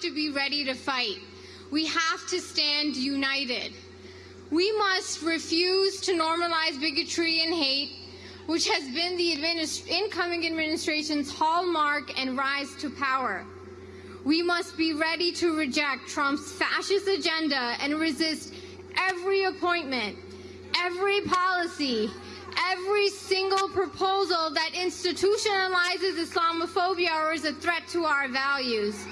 to be ready to fight. We have to stand united. We must refuse to normalize bigotry and hate, which has been the administ incoming administration's hallmark and rise to power. We must be ready to reject Trump's fascist agenda and resist every appointment, every policy, every single proposal that institutionalizes Islamophobia or is a threat to our values.